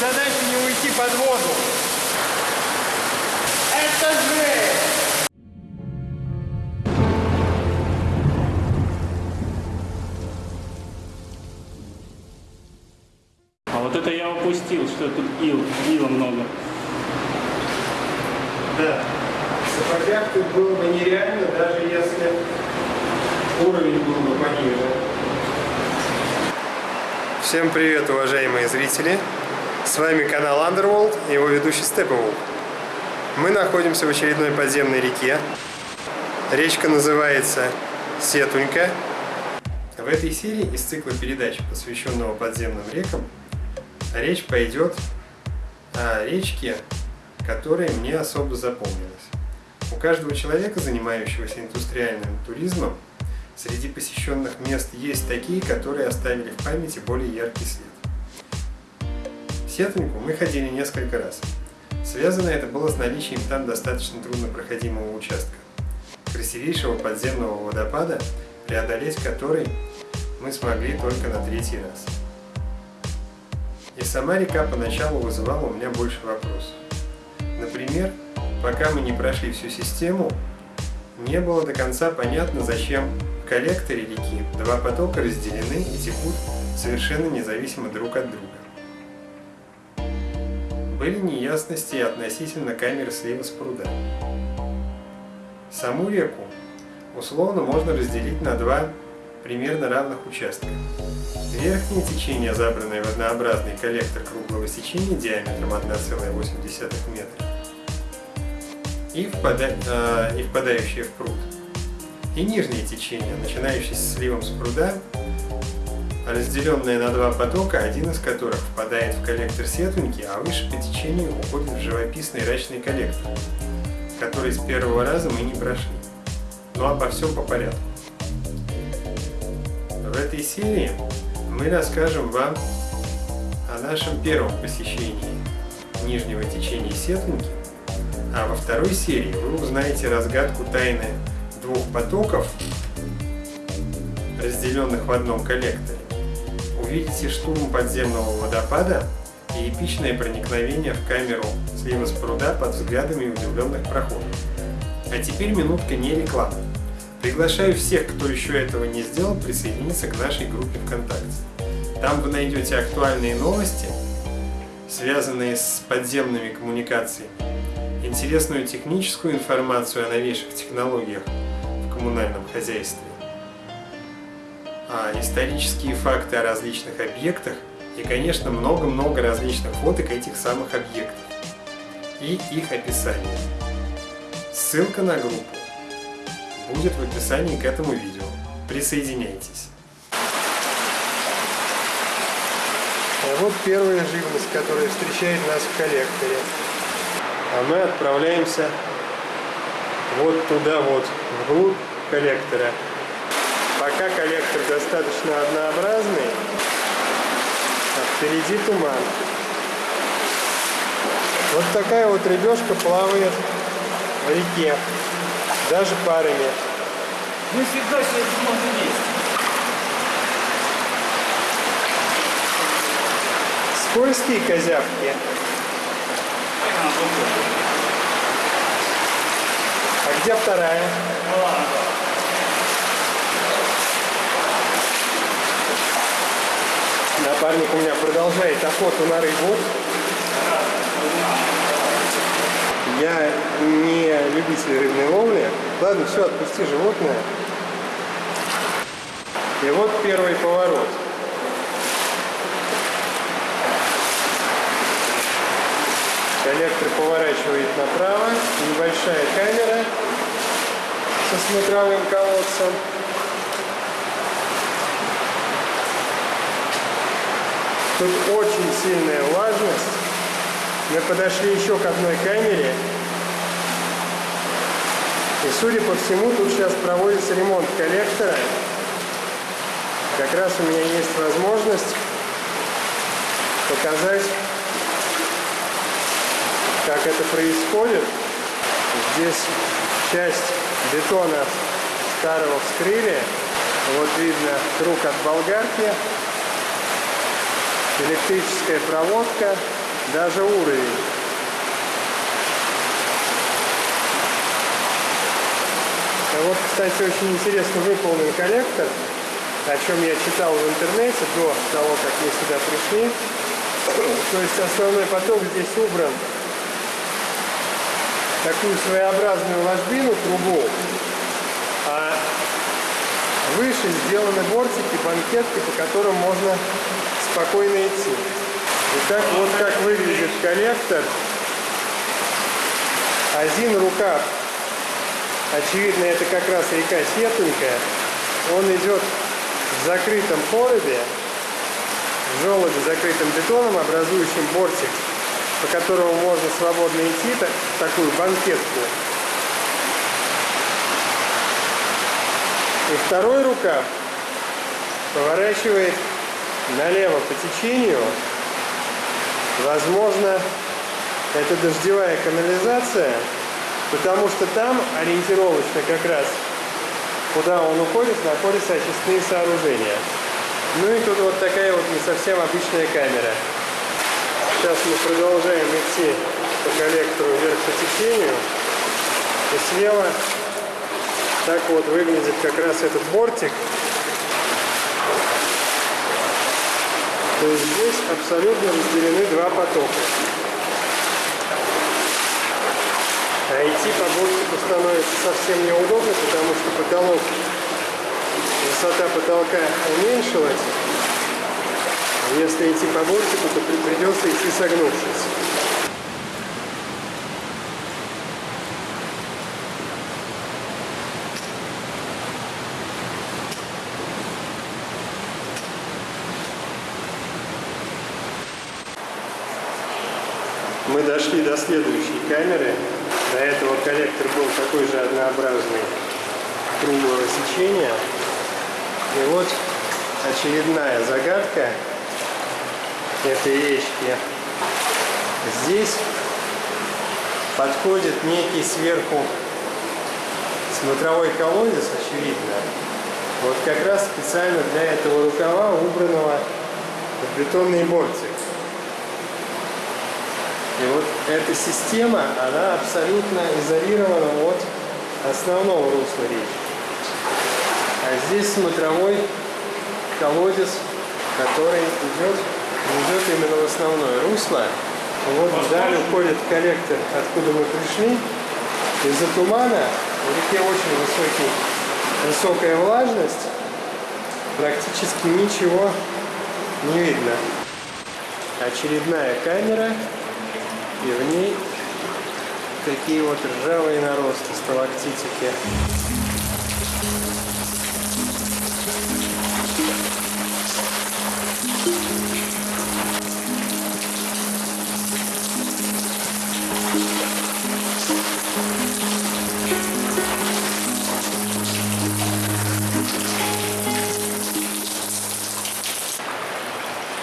задача не уйти под воду. Это же! А вот это я упустил, что тут ил, ила много. Да. В сапогах тут было бы нереально, даже если уровень был бы пониже. Всем привет, уважаемые зрители! С вами канал Underworld и его ведущий Степовул. Мы находимся в очередной подземной реке. Речка называется Сетунька. В этой серии из цикла передач, посвященного подземным рекам, речь пойдет о речке, которая мне особо запомнилась. У каждого человека, занимающегося индустриальным туризмом, среди посещенных мест есть такие, которые оставили в памяти более яркий след. Сетуньку мы ходили несколько раз. Связано это было с наличием там достаточно труднопроходимого участка, красивейшего подземного водопада, преодолеть который мы смогли только на третий раз. И сама река поначалу вызывала у меня больше вопросов. Например, пока мы не прошли всю систему, не было до конца понятно, зачем в коллекторе реки два потока разделены и текут совершенно независимо друг от друга. Были неясности относительно камеры слива с пруда. Саму реку условно можно разделить на два примерно равных участка. Верхнее течение, забранное в однообразный коллектор круглого сечения диаметром 1,8 метра и, впада... э, и впадающее в пруд. И нижнее течение, начинающееся сливом с пруда, разделенное на два потока, один из которых впадает в коллектор Сетуньки, а выше по течению уходит в живописный рачный коллектор, который с первого раза мы не прошли. Ну а по всем по порядку. В этой серии мы расскажем вам о нашем первом посещении нижнего течения Сетуньки, а во второй серии вы узнаете разгадку тайны двух потоков, разделенных в одном коллекторе, увидите штурм подземного водопада и эпичное проникновение в камеру слива с пруда под взглядами удивленных проходов. А теперь минутка не рекламы. Приглашаю всех, кто еще этого не сделал, присоединиться к нашей группе ВКонтакте. Там вы найдете актуальные новости, связанные с подземными коммуникациями, интересную техническую информацию о новейших технологиях в коммунальном хозяйстве, исторические факты о различных объектах и, конечно, много-много различных фоток этих самых объектов и их описание. Ссылка на группу будет в описании к этому видео. Присоединяйтесь. А вот первая живность, которая встречает нас в коллекторе. А мы отправляемся вот туда вот, вглубь коллектора. Пока коллектор достаточно однообразный, а впереди туман. Вот такая вот рыбешка плавает в реке, даже парами. Нифига себе, можно есть. Скользкие козявки. А где вторая? Напарник у меня продолжает охоту на рыбу. Я не любитель рыбной ловли. Ладно, все, отпусти животное. И вот первый поворот. Коллектор поворачивает направо. Небольшая камера со смотровым колодцем. Тут очень сильная влажность. Мы подошли еще к одной камере. И судя по всему, тут сейчас проводится ремонт коллектора. Как раз у меня есть возможность показать, как это происходит. Здесь часть бетона старого вскрыли. Вот видно круг от болгарки. Электрическая проводка. даже уровень. А вот, кстати, очень интересно выполнен коллектор, о чем я читал в интернете до того, как мы сюда пришли. То есть основной поток здесь убран такую своеобразную ложбину, трубу, а выше сделаны бортики, банкетки, по которым можно спокойно идти. Итак, вот как выглядит коллектор. Один рукав, очевидно, это как раз река Сетунька, он идет в закрытом коробе, в желобе, закрытым бетоном, образующим бортик, по которому можно свободно идти, так, такую банкетку. И второй рукав поворачивает налево по течению. Возможно, это дождевая канализация, потому что там ориентировочно как раз, куда он уходит, находятся очистные сооружения. Ну и тут вот такая вот не совсем обычная камера. Сейчас мы продолжаем идти по коллектору вверх по течению. И слева так вот выглядит как раз этот бортик. То есть здесь абсолютно разделены два потока. А идти по бортику становится совсем неудобно, потому что потолок, высота потолка уменьшилась. Если идти по бортику, то придется идти согнувшись. Мы дошли до следующей камеры. До этого коллектор был такой же однообразный круглого сечения. И вот очередная загадка этой речки. Здесь подходит некий сверху смотровой колодец, очевидно. Вот как раз специально для этого рукава, убранного в бетонный бортик. И вот эта система, она абсолютно изолирована от основного русла речки. А здесь смотровой колодец, который идет, идет именно в основное русло. Вот вдаль уходит коллектор, откуда мы пришли. Из-за тумана в реке очень высокий, высокая влажность. Практически ничего не видно. Очередная камера. И в ней такие вот ржавые наросты, сталактитики.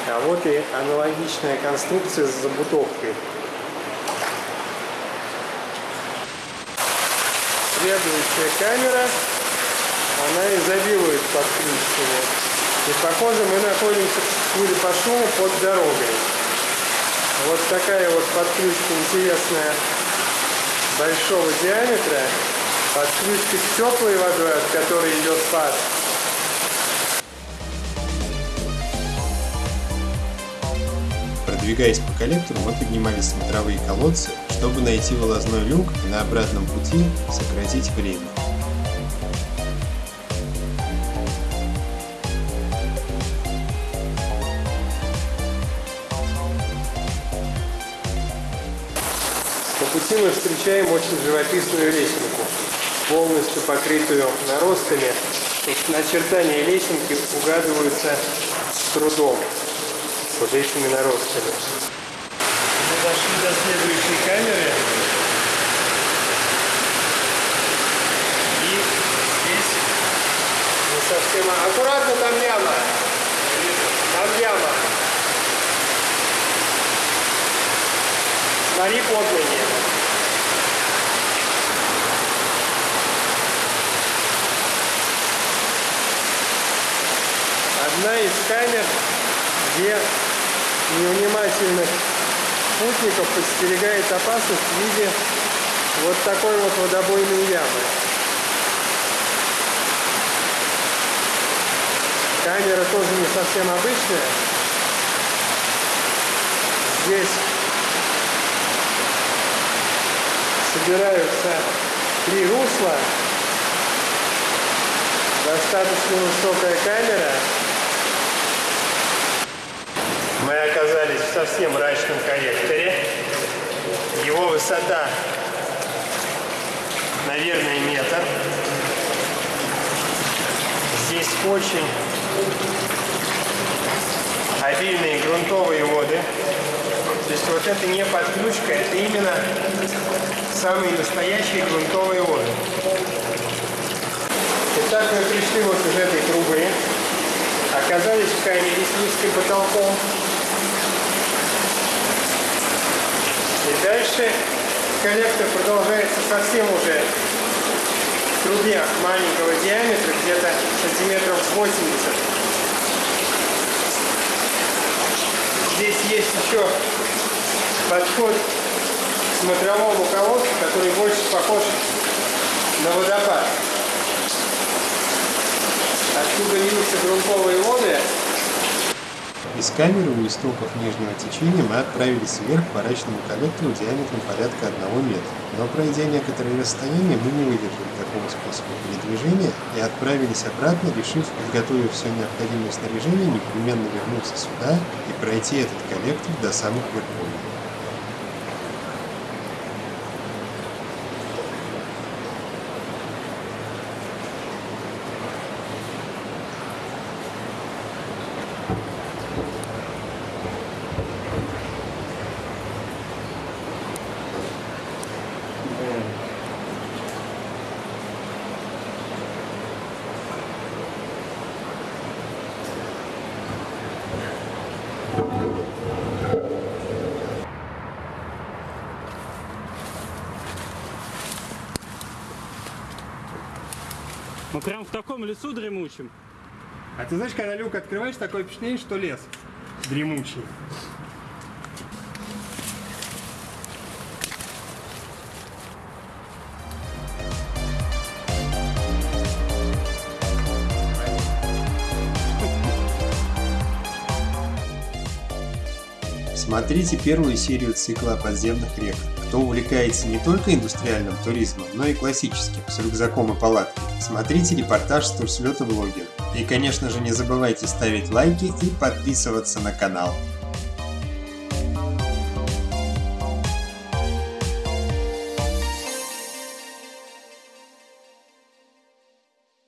А вот и аналогичная конструкция с забутовкой. Следующая камера, она изобилует подключенными. И похоже мы находимся, судя по шуму, под дорогой. Вот такая вот подключка интересная большого диаметра. Подключка с теплой водой, от которой идет пар. Продвигаясь по коллектору, мы поднимали смотровые колодцы, чтобы найти вылазной люк и на обратном пути сократить время. По пути мы встречаем очень живописную лесенку, полностью покрытую наростами. Тут начертания лесенки угадываются с трудом под этими наростами. Мы дошли до следующей камеры. И здесь не совсем... Аккуратно, там яма. Там яма. Смотри под ноги. Одна из камер, где невнимательных путников подстерегает опасность в виде вот такой вот водобойной ямы. Камера тоже не совсем обычная. Здесь собираются три русла. Достаточно высокая камера. Мы оказались в совсем мрачном коллекторе. Его высота, наверное, метр. Здесь очень обильные грунтовые воды. То есть вот это не подключка, это именно самые настоящие грунтовые воды. Итак, мы пришли вот из этой трубы, оказались в камере с низким потолком. Дальше коллектор продолжается совсем уже в трубе маленького диаметра, где-то сантиметров 80. Здесь есть еще подход к смотровому колодцу, который больше похож на водопад. Откуда льются грунтовые воды. Из камеры у истоков нижнего течения мы отправились вверх по рачному коллектору диаметром порядка 1 метра. Но пройдя некоторое расстояние, мы не выдержали такого способа передвижения и отправились обратно, решив, подготовив все необходимое снаряжение, непременно вернуться сюда и пройти этот коллектор до самых верховий. Мы прям в таком лесу дремучем. А ты знаешь, когда люк открываешь, такое впечатление, что лес дремучий. Смотрите первую серию цикла о подземных реках. Кто увлекается не только индустриальным туризмом, но и классическим, с рюкзаком и палаткой, смотрите репортаж с турслета блогера. И, конечно же, не забывайте ставить лайки и подписываться на канал.